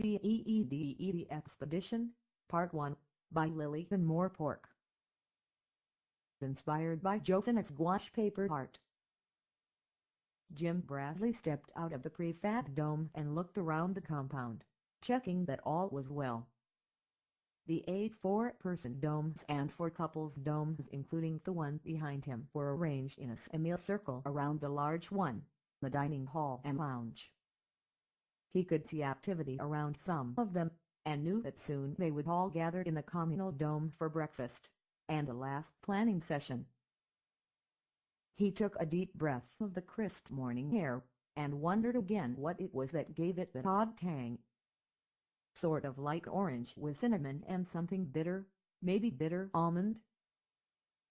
The EEDED Expedition, Part 1, by Lillian Moore Pork. Inspired by Joseph's gouache paper art. Jim Bradley stepped out of the prefab dome and looked around the compound, checking that all was well. The eight four-person domes and four couples domes including the one behind him were arranged in a semicircle around the large one, the dining hall and lounge. He could see activity around some of them, and knew that soon they would all gather in the communal dome for breakfast, and a last planning session. He took a deep breath of the crisp morning air, and wondered again what it was that gave it that odd tang. Sort of like orange with cinnamon and something bitter, maybe bitter almond.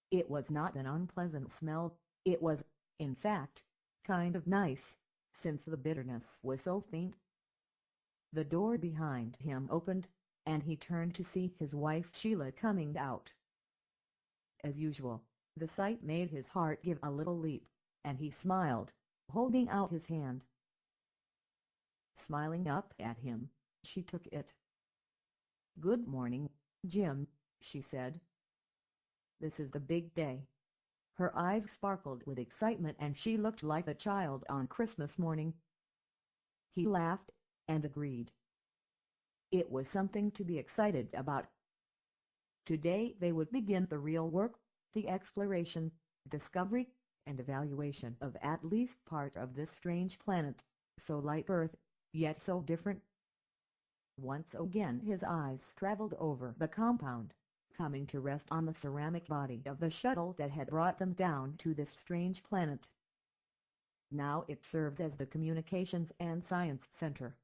It was not an unpleasant smell, it was, in fact, kind of nice, since the bitterness was so faint. The door behind him opened, and he turned to see his wife Sheila coming out. As usual, the sight made his heart give a little leap, and he smiled, holding out his hand. Smiling up at him, she took it. Good morning, Jim, she said. This is the big day. Her eyes sparkled with excitement and she looked like a child on Christmas morning. He laughed and agreed. It was something to be excited about. Today they would begin the real work, the exploration, discovery, and evaluation of at least part of this strange planet, so like Earth, yet so different. Once again his eyes traveled over the compound, coming to rest on the ceramic body of the shuttle that had brought them down to this strange planet. Now it served as the Communications and Science Center.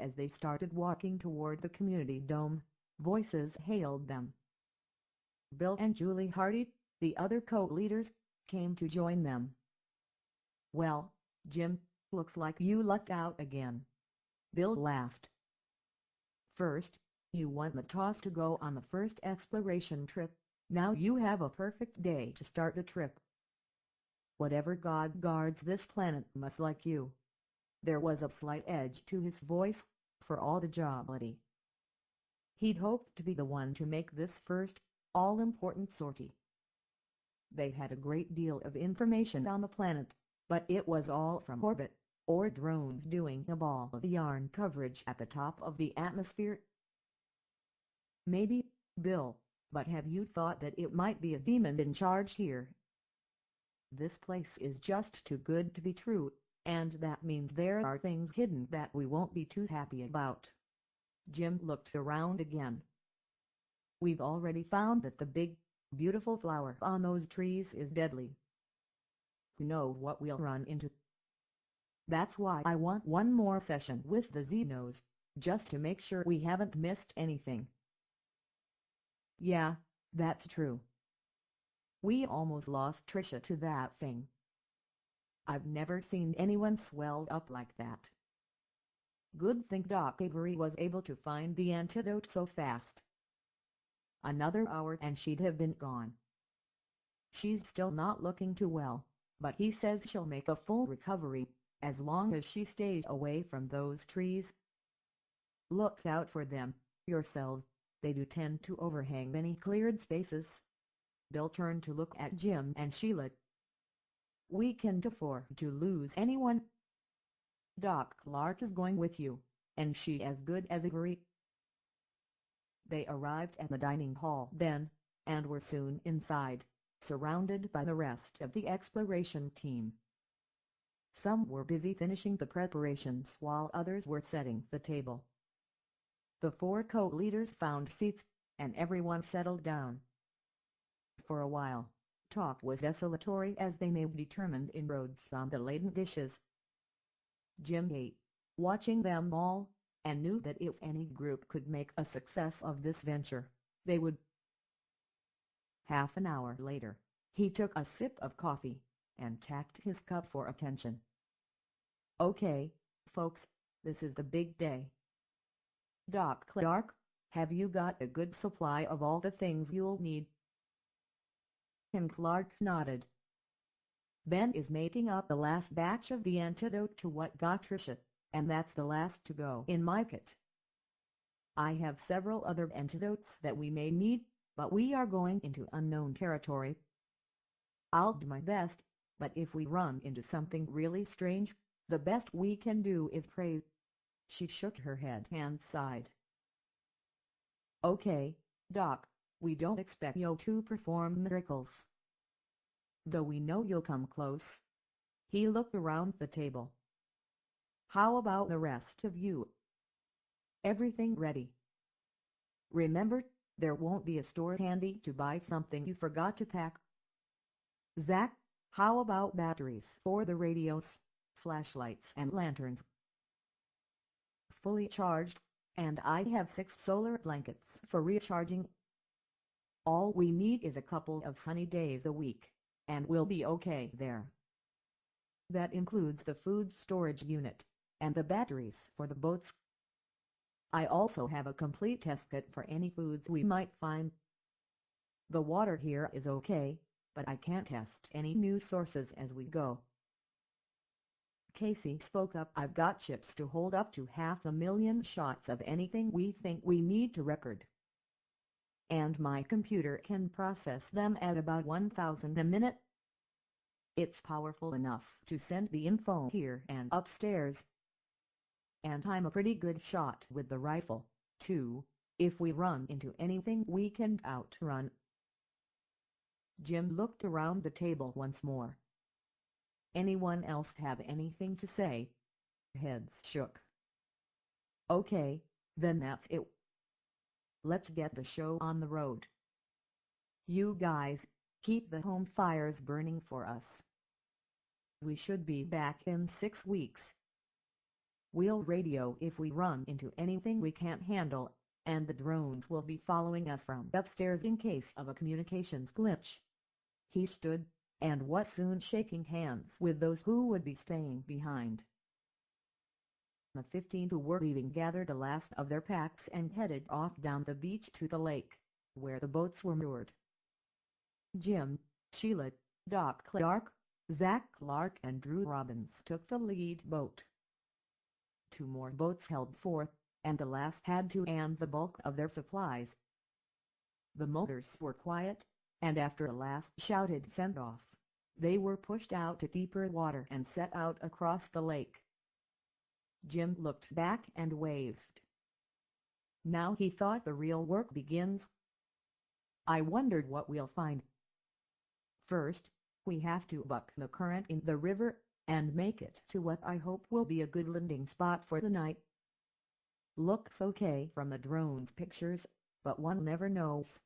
As they started walking toward the community dome, voices hailed them. Bill and Julie Hardy, the other co-leaders, came to join them. Well, Jim, looks like you lucked out again. Bill laughed. First, you won the toss to go on the first exploration trip, now you have a perfect day to start the trip. Whatever God guards this planet must like you. There was a slight edge to his voice, for all the jollity. He'd hoped to be the one to make this first, all-important sortie. They had a great deal of information on the planet, but it was all from orbit, or drones doing a ball of yarn coverage at the top of the atmosphere. Maybe, Bill, but have you thought that it might be a demon in charge here? This place is just too good to be true, and that means there are things hidden that we won't be too happy about. Jim looked around again. We've already found that the big, beautiful flower on those trees is deadly. Who know what we'll run into? That's why I want one more session with the Xenos, just to make sure we haven't missed anything. Yeah, that's true. We almost lost Tricia to that thing. I've never seen anyone swelled up like that. Good thing Doc Avery was able to find the antidote so fast. Another hour and she'd have been gone. She's still not looking too well, but he says she'll make a full recovery, as long as she stays away from those trees. Look out for them, yourselves, they do tend to overhang many cleared spaces. Bill turned to look at Jim and Sheila, we can't afford to lose anyone. Doc Clark is going with you, and she as good as agreed. They arrived at the dining hall then, and were soon inside, surrounded by the rest of the exploration team. Some were busy finishing the preparations while others were setting the table. The four co-leaders found seats, and everyone settled down. For a while, Talk was desultory as they made determined inroads on the laden dishes. Jim ate, watching them all, and knew that if any group could make a success of this venture, they would. Half an hour later, he took a sip of coffee, and tapped his cup for attention. Okay, folks, this is the big day. Doc Clark, have you got a good supply of all the things you'll need and Clark nodded. Ben is making up the last batch of the antidote to what got Tricia, and that's the last to go in my kit. I have several other antidotes that we may need, but we are going into unknown territory. I'll do my best, but if we run into something really strange, the best we can do is pray. She shook her head and sighed. Okay, Doc, we don't expect you to perform miracles. Though we know you'll come close. He looked around the table. How about the rest of you? Everything ready? Remember, there won't be a store handy to buy something you forgot to pack. Zack, how about batteries for the radios, flashlights and lanterns? Fully charged, and I have six solar blankets for recharging. All we need is a couple of sunny days a week, and we'll be okay there. That includes the food storage unit, and the batteries for the boats. I also have a complete test kit for any foods we might find. The water here is okay, but I can't test any new sources as we go. Casey spoke up I've got chips to hold up to half a million shots of anything we think we need to record. And my computer can process them at about 1000 a minute. It's powerful enough to send the info here and upstairs. And I'm a pretty good shot with the rifle, too, if we run into anything we can outrun. Jim looked around the table once more. Anyone else have anything to say? Heads shook. Okay, then that's it. Let's get the show on the road. You guys, keep the home fires burning for us. We should be back in six weeks. We'll radio if we run into anything we can't handle, and the drones will be following us from upstairs in case of a communications glitch. He stood, and was soon shaking hands with those who would be staying behind. The fifteen who were leaving gathered the last of their packs and headed off down the beach to the lake, where the boats were moored. Jim, Sheila, Doc Clark, Zack Clark and Drew Robbins took the lead boat. Two more boats held forth, and the last had to and the bulk of their supplies. The motors were quiet, and after a last shouted send-off, they were pushed out to deeper water and set out across the lake. Jim looked back and waved. Now he thought the real work begins. I wondered what we'll find. First, we have to buck the current in the river, and make it to what I hope will be a good landing spot for the night. Looks okay from the drone's pictures, but one never knows.